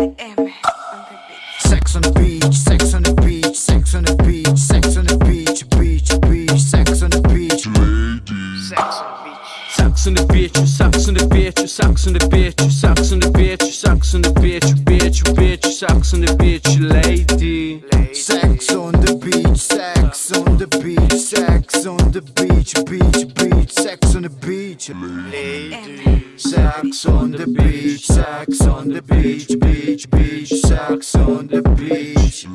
Sex on the beach, sex on the beach, sex on the beach, sex on the beach, beach, beach, sex on the beach, Sex on the beach. Sex on the beach, sex on the beach, sex on the beach, sex on the beach, sex on the beach, bitch, bitch, sex on the beach, lady. Beach, sex on the beach, beach, beach, sex on the beach, Lady. sex on the beach, sex on the beach, beach, beach, sex on the beach.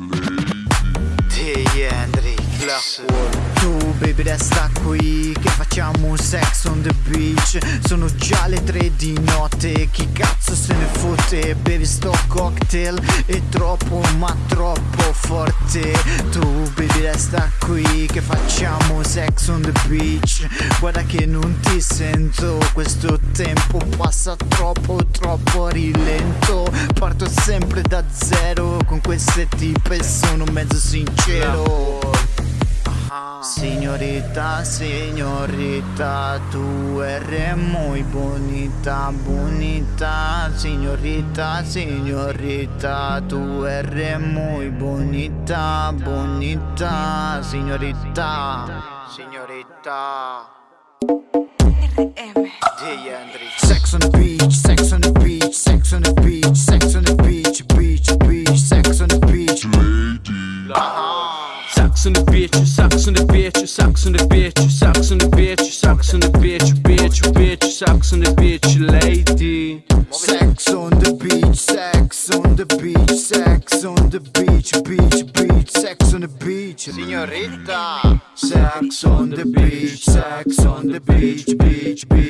T. Hendrik. Blackwood. Tu baby resta qui che facciamo sex on the beach Sono già le tre di notte Chi cazzo se ne fotte Bevi sto cocktail È troppo ma troppo forte Tu baby resta qui che facciamo sex on the beach. Guarda che non ti sento Questo tempo passa troppo troppo rilento. Parto sempre da zero Con queste tipe sono mezzo sincero Signorita, signorita, tu eres muy bonita, bonita. Signorita, signorita, tu eres muy bonita, bonita. Signorita. Hendrik. sex on the beach, sex on the beach, sex on the beach, sex on the beach, beach, beach, sex on the beach. Sex on the beach, sex on the beach, sex on the beach, sex on the beach, bitch, bitch, sex on the beach, lady. Sex on the beach, sex on the beach, sex on the beach, beach, beach, sex on the beach. Signorita. Sex on the beach, sex on the beach, beach, beach,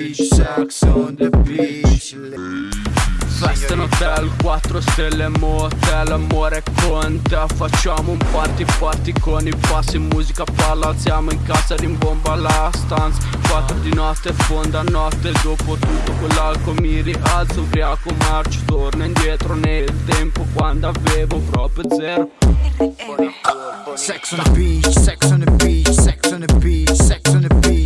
Festa in hotel, 4 stelle motel, amore conta. Facciamo un party party con i passi, musica parla Alziamo in casa, rimbomba la stanza. 4 di notte, fonda notte Dopo tutto quell'alcol mi rialzo Ubriaco marcio, torno indietro nel tempo Quando avevo proprio zero. Sex on the beach, sex on the beach, sex on the beach, sex on the beach,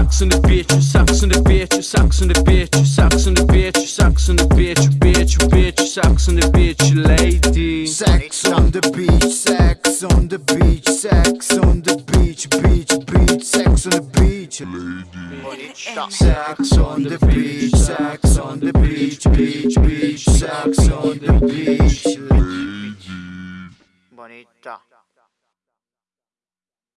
Bonita. Sex on the beach, sex on the beach, sex on the beach, sex on the beach, sex on the beach, bitch, bitch, sex on the beach, lady. Sex on the beach, sex on the beach, sex on the beach, beach, beach, sex on the beach. Bonita. Sex on the beach, sex on the beach, beach, beach, sex on the beach. Bonita.